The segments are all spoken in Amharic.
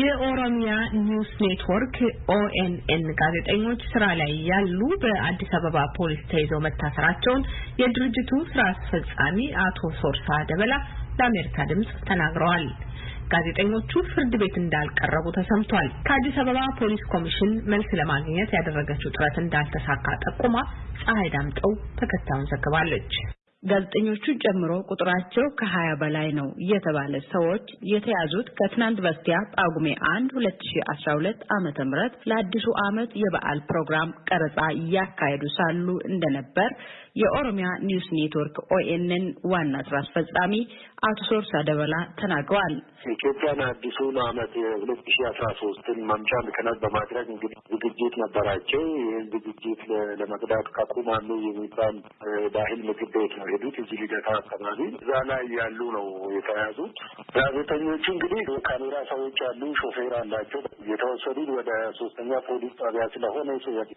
የኦሮሚያ ኒውስ ኔትወርክ ኦኤንኤን ጋዜጠኞች ስራ ላይ ያሉ በአዲስ አበባ ፖሊስ ተይዘው መታሰራቸውን የድርጅቱ ስራ አስፈጻሚ አቶ ሶርሳ ደበላ ለአሜሪካ ድምጽ ተናግረዋል። ጋዜጠኞቹ ፍርድ ቤት እንዳልቀረቡ ተሰምቷል። ከአዲስ አበባ ፖሊስ ኮሚሽን መልስ ለማግኘት ያደረገችው ጥረት እንዳልተሳካ ጠቁማ ፀሐይ ዳምጠው ተከታዩን ዘግባለች። ጋዜጠኞቹን ጨምሮ ቁጥራቸው ከሀያ በላይ ነው የተባለ ሰዎች የተያዙት ከትናንት በስቲያ ጳጉሜ አንድ ሁለት ሺ አስራ ሁለት ዓመተ ምህረት ለአዲሱ ዓመት የበዓል ፕሮግራም ቀረጻ እያካሄዱ ሳሉ እንደነበር የኦሮሚያ ኒውስ ኔትወርክ ኦኤንኤን ዋና ስራ አስፈጻሚ አቶ ሶርሳ ደበላ ተናግረዋል። ኢትዮጵያን አዲሱን ዓመት የሁለት ሺ አስራ ሶስትን መባቻ ምክንያት በማድረግ እንግዲህ ዝግጅት ነበራቸው። ይህን ዝግጅት ለመቅዳት ከቁማሉ የሚባል ባህል ምግብ ቤት ነው ሄዱት እዚህ ልደታ አካባቢ እዛ ላይ ያሉ ነው የተያዙት። ጋዜጠኞቹ እንግዲህ ካሜራ ሰዎች አሉ፣ ሾፌር አላቸው። የተወሰዱት ወደ ሶስተኛ ፖሊስ ጣቢያ ስለሆነ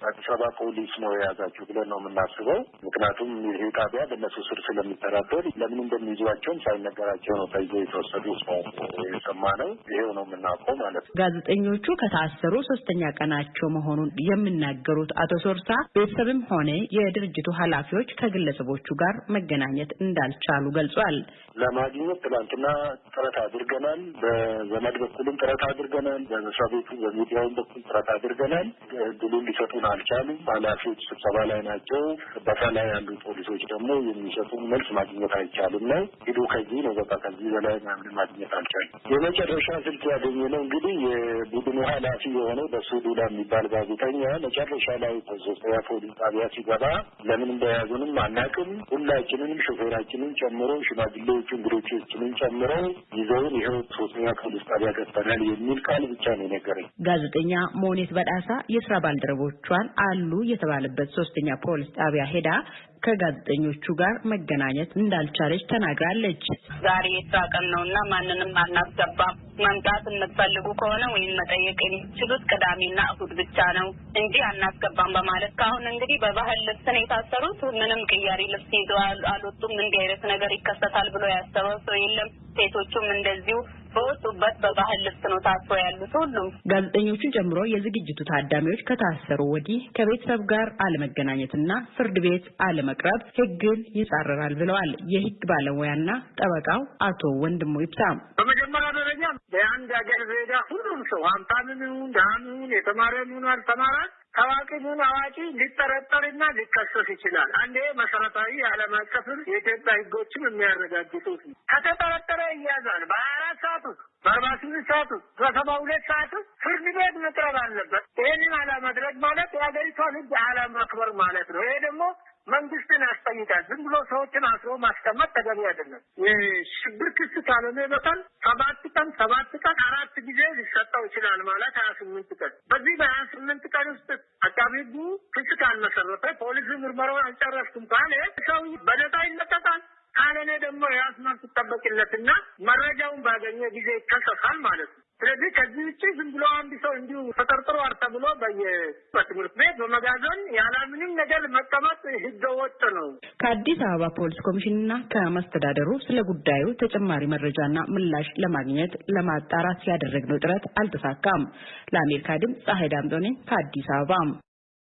አዲስ አበባ ፖሊስ ነው የያዛቸው ብለን ነው የምናስበው። ምክንያቱም ይሄ ጣቢያ በእነሱ ስር ስለሚተዳደር ለምን እንደሚይዟቸውም ሳይነገራቸው ነው ተይዞ የተወሰዱ የሰማ ነው። ይሄው ነው የምናውቀው ማለት ነው። ጋዜጠኞቹ ከታሰሩ ሶስተኛ ቀናቸው መሆኑን የሚናገሩት አቶ ሶርሳ ቤተሰብም ሆነ የድርጅቱ ኃላፊዎች ከግለሰቦቹ ጋር መገናኘት እንዳልቻሉ ገልጿል። ለማግኘት ትላንትና ጥረት አድርገናል። በዘመድ በኩልም ጥረት አድርገናል። በመስሪያ ቤቱ በሚዲያውም በኩል ጥረት አድርገናል። እድሉን ሊሰጡን አልቻሉም። ኃላፊዎች ስብሰባ ላይ ናቸው። በታ ላይ ያሉ ፖሊሶች ደግሞ የሚሰጡን መልስ ማግኘት አይቻልም ነው ሂዱ ከዚህ ነው በቃ ከዚህ በላይ ምናምን ማግኘት አልቻልም። የመጨረሻ ስልክ ያገኘ ነው እንግዲህ የቡድኑ ኃላፊ የሆነው በሱ የሚባል ጋዜጠኛ መጨረሻ ላይ ሶስተኛ ፖሊስ ጣቢያ ሲገባ ለምን እንደያዙንም አናውቅም። ሁላችንንም ሾፌራችንን ጨምሮ ሽማግሌዎቹ እንግዶቻችንን ጨምሮ ይዘውን ይኸው ሶስተኛ ፖሊስ ጣቢያ ገብተናል የሚል ቃል ብቻ ነው የነገረኝ። ጋዜጠኛ ሞኔት በዳሳ የስራ ባልደረቦቿን አሉ የተባለበት ሶስተኛ ፖሊስ ጣቢያ ሄዳ ከጋዜጠኞቹ ጋር መገናኘት እንዳልቻለች ተናግራለች። ዛሬ የስራ ቀን ነው እና ማንንም አናስገባም። መምጣት የምትፈልጉ ከሆነ ወይም መጠየቅ የሚችሉት ቅዳሜና እሁድ ብቻ ነው እንጂ አናስገባም በማለት ከአሁን እንግዲህ በባህል ልብስ ነው የታሰሩት። ምንም ቅያሪ ልብስ ይዘው አልወጡም። እንዲህ አይነት ነገር ይከሰታል ብሎ ያሰበው ሰው የለም። ሴቶቹም እንደዚሁ በወጡበት በባህል ልብስ ነው ታስሮ ያሉት። ሁሉም ጋዜጠኞቹን ጨምሮ የዝግጅቱ ታዳሚዎች ከታሰሩ ወዲህ ከቤተሰብ ጋር አለመገናኘትና ፍርድ ቤት አለመቅረብ ሕግን ይጻረራል ብለዋል የሕግ ባለሙያና ጠበቃው አቶ ወንድሙ ይብሳም። በመጀመሪያ ደረጃ በአንድ ሀገር ዜጋ ሁሉም ሰው ሀብታምም ይሁን ድሃም ይሁን የተማረም ይሁን አልተማረ ታዋቂ ምን አዋቂ ሊጠረጠርና ሊከሰስ ይችላል። አንዴ መሰረታዊ የዓለም አቀፍን የኢትዮጵያ ሕጎችም የሚያረጋግጡት ከተጠረጠረ ይያዛል። በሀያ አራት ሰዓት ውስጥ በአርባ ስምንት ሰዓት ውስጥ በሰባ ሁለት ሰዓት ውስጥ ፍርድ ቤት መቅረብ አለበት። ይህንን አለማድረግ ማለት የሀገሪቷን ሕግ አለማክበር ማለት ነው። ይሄ ደግሞ መንግስትን ያስጠይቃል። ዝም ብሎ ሰዎችን አስሮ ማስቀመጥ ተገቢ አይደለም። የሽብር ክስ ካልሆነ በቀን ሰባት ቀን ሰባት ቀን አራት ጊዜ ሊሰጠው ይችላል ማለት ሀያ ስምንት ቀን በዚህ በሀያ ስምንት ቀን ውስጥ አቃቢ ሕጉ ክስ ፖሊስ ምርመራውን አልጨረስኩም ካለ ሰው በነፃ ይለቀቃል። ካልሆነ ደግሞ የራስ መብት ይጠበቅለትና መረጃውን ባገኘ ጊዜ ይከሰሳል ማለት ነው። ስለዚህ ከዚህ ውጭ ዝም ብሎ አንድ ሰው እንዲሁ ተጠርጥሮ አርተ ብሎ በየ በትምህርት ቤት በመጋዘን ያለምንም ነገር መቀመጥ ህገ ወጥ ነው። ከአዲስ አበባ ፖሊስ ኮሚሽንና ከመስተዳደሩ ስለ ጉዳዩ ተጨማሪ መረጃና ምላሽ ለማግኘት ለማጣራት ያደረግነው ጥረት አልተሳካም። ለአሜሪካ ድምፅ ፀሐይ ዳምጦ ነኝ ከአዲስ አበባ